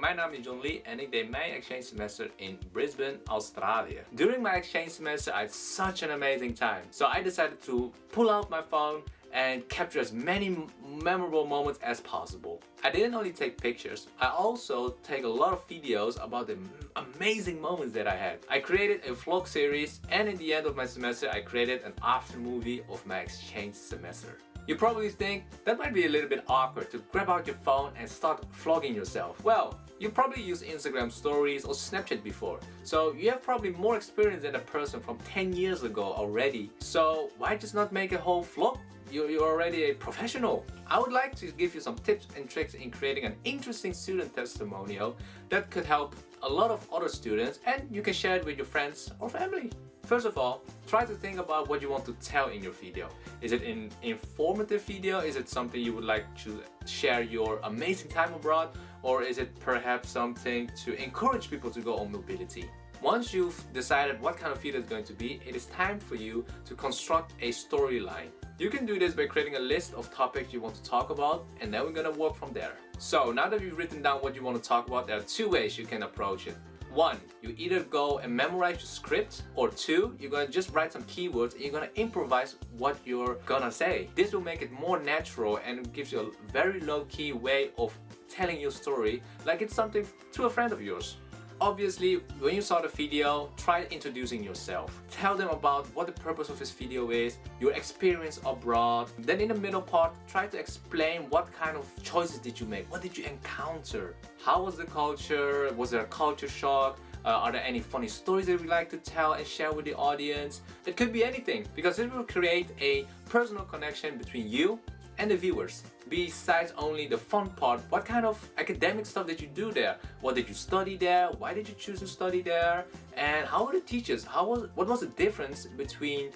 mijn name is John Lee en ik deed mijn exchange semester in Brisbane, Australia. During my exchange semester, I had such an amazing time. So I decided to pull out my phone and capture as many memorable moments as possible. I didn't only take pictures, I also take a lot of videos about the amazing moments that I had. I created a vlog series and in the end of my semester I created an after movie of my exchange semester. You probably think that might be a little bit awkward to grab out your phone and start vlogging yourself. Well, you probably used Instagram stories or Snapchat before, so you have probably more experience than a person from 10 years ago already. So why just not make a whole vlog? You're, you're already a professional. I would like to give you some tips and tricks in creating an interesting student testimonial that could help a lot of other students and you can share it with your friends or family. First of all, try to think about what you want to tell in your video. Is it an informative video? Is it something you would like to share your amazing time abroad? Or is it perhaps something to encourage people to go on mobility? Once you've decided what kind of video it's going to be, it is time for you to construct a storyline. You can do this by creating a list of topics you want to talk about and then we're gonna work from there. So now that you've written down what you want to talk about, there are two ways you can approach it. One, you either go and memorize your script or two, you're gonna just write some keywords and you're gonna improvise what you're gonna say. This will make it more natural and gives you a very low-key way of telling your story like it's something to a friend of yours. Obviously, when you saw the video, try introducing yourself. Tell them about what the purpose of this video is, your experience abroad. Then in the middle part, try to explain what kind of choices did you make, what did you encounter, how was the culture, was there a culture shock, uh, are there any funny stories that you'd like to tell and share with the audience? It could be anything because it will create a personal connection between you and the viewers. Besides only the fun part, what kind of academic stuff did you do there? What did you study there? Why did you choose to study there? And how were the teachers? How was, what was the difference between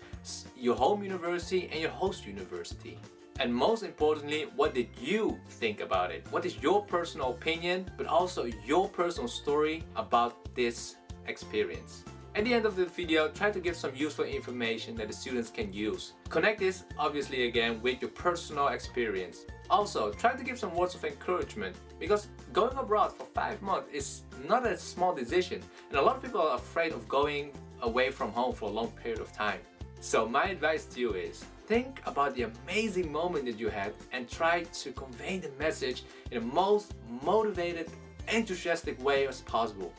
your home university and your host university? And most importantly, what did you think about it? What is your personal opinion, but also your personal story about this experience? At the end of the video, try to give some useful information that the students can use. Connect this, obviously again, with your personal experience. Also, try to give some words of encouragement because going abroad for 5 months is not a small decision and a lot of people are afraid of going away from home for a long period of time. So my advice to you is, think about the amazing moment that you had and try to convey the message in the most motivated, enthusiastic way as possible.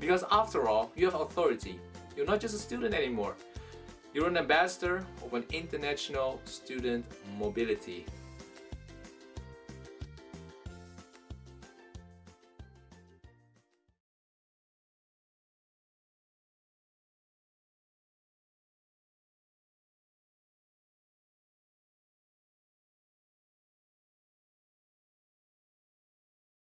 Because after all, you have authority. You're not just a student anymore. You're an ambassador of an international student mobility.